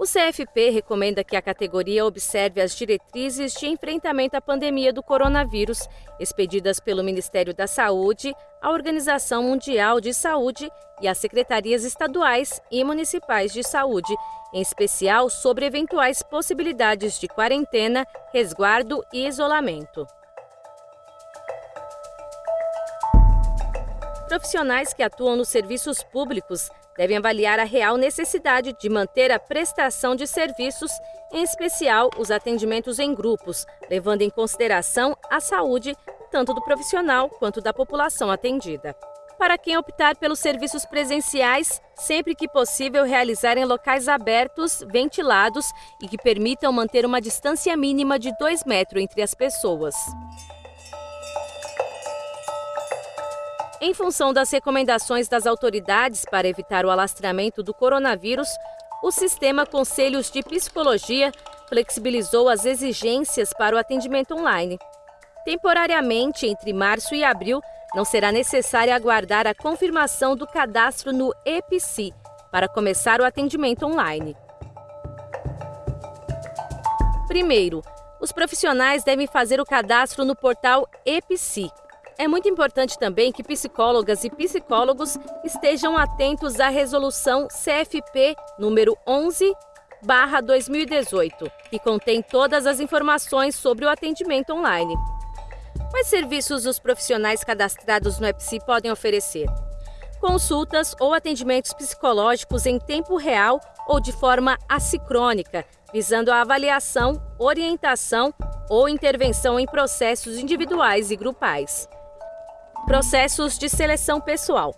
O CFP recomenda que a categoria observe as diretrizes de enfrentamento à pandemia do coronavírus, expedidas pelo Ministério da Saúde, a Organização Mundial de Saúde e as secretarias estaduais e municipais de saúde, em especial sobre eventuais possibilidades de quarentena, resguardo e isolamento. Profissionais que atuam nos serviços públicos devem avaliar a real necessidade de manter a prestação de serviços, em especial os atendimentos em grupos, levando em consideração a saúde tanto do profissional quanto da população atendida. Para quem optar pelos serviços presenciais, sempre que possível realizar em locais abertos, ventilados e que permitam manter uma distância mínima de 2 metros entre as pessoas. Em função das recomendações das autoridades para evitar o alastramento do coronavírus, o sistema Conselhos de Psicologia flexibilizou as exigências para o atendimento online. Temporariamente, entre março e abril, não será necessário aguardar a confirmação do cadastro no EPSI para começar o atendimento online. Primeiro, os profissionais devem fazer o cadastro no portal EPSI, é muito importante também que psicólogas e psicólogos estejam atentos à resolução CFP número 11 2018, que contém todas as informações sobre o atendimento online. Quais serviços os profissionais cadastrados no EPSI podem oferecer? Consultas ou atendimentos psicológicos em tempo real ou de forma assicrônica, visando a avaliação, orientação ou intervenção em processos individuais e grupais. Processos de seleção pessoal.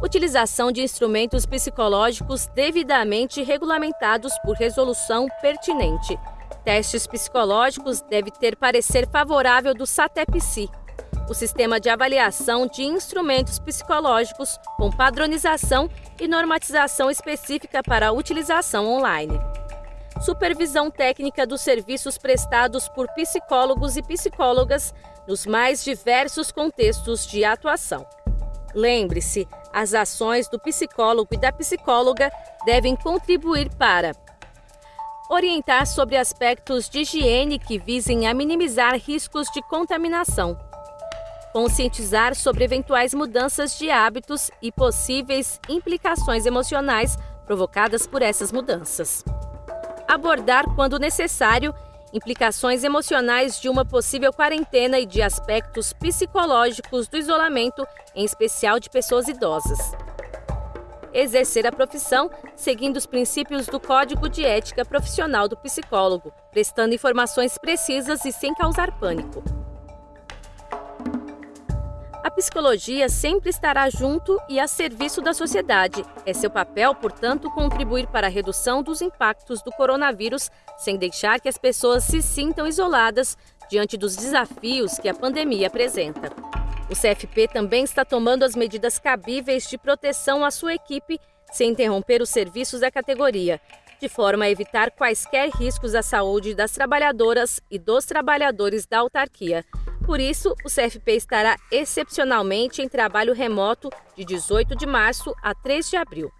Utilização de instrumentos psicológicos devidamente regulamentados por resolução pertinente. Testes psicológicos deve ter parecer favorável do SATEPSI, o sistema de avaliação de instrumentos psicológicos com padronização e normatização específica para utilização online. Supervisão técnica dos serviços prestados por psicólogos e psicólogas nos mais diversos contextos de atuação. Lembre-se, as ações do psicólogo e da psicóloga devem contribuir para orientar sobre aspectos de higiene que visem a minimizar riscos de contaminação, conscientizar sobre eventuais mudanças de hábitos e possíveis implicações emocionais provocadas por essas mudanças, abordar, quando necessário, implicações emocionais de uma possível quarentena e de aspectos psicológicos do isolamento, em especial de pessoas idosas. Exercer a profissão seguindo os princípios do Código de Ética Profissional do Psicólogo, prestando informações precisas e sem causar pânico. A psicologia sempre estará junto e a serviço da sociedade. É seu papel, portanto, contribuir para a redução dos impactos do coronavírus, sem deixar que as pessoas se sintam isoladas diante dos desafios que a pandemia apresenta. O CFP também está tomando as medidas cabíveis de proteção à sua equipe, sem interromper os serviços da categoria, de forma a evitar quaisquer riscos à saúde das trabalhadoras e dos trabalhadores da autarquia. Por isso, o CFP estará excepcionalmente em trabalho remoto de 18 de março a 3 de abril.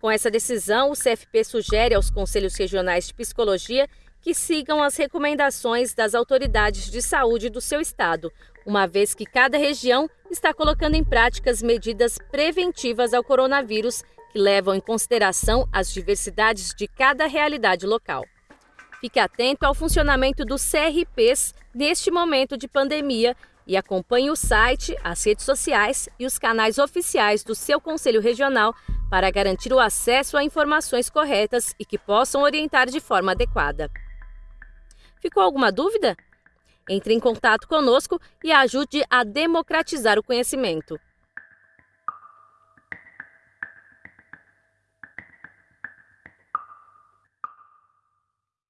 Com essa decisão, o CFP sugere aos Conselhos Regionais de Psicologia que sigam as recomendações das autoridades de saúde do seu estado, uma vez que cada região está colocando em prática as medidas preventivas ao coronavírus que levam em consideração as diversidades de cada realidade local. Fique atento ao funcionamento dos CRPs neste momento de pandemia e acompanhe o site, as redes sociais e os canais oficiais do seu Conselho Regional para garantir o acesso a informações corretas e que possam orientar de forma adequada. Ficou alguma dúvida? Entre em contato conosco e ajude a democratizar o conhecimento.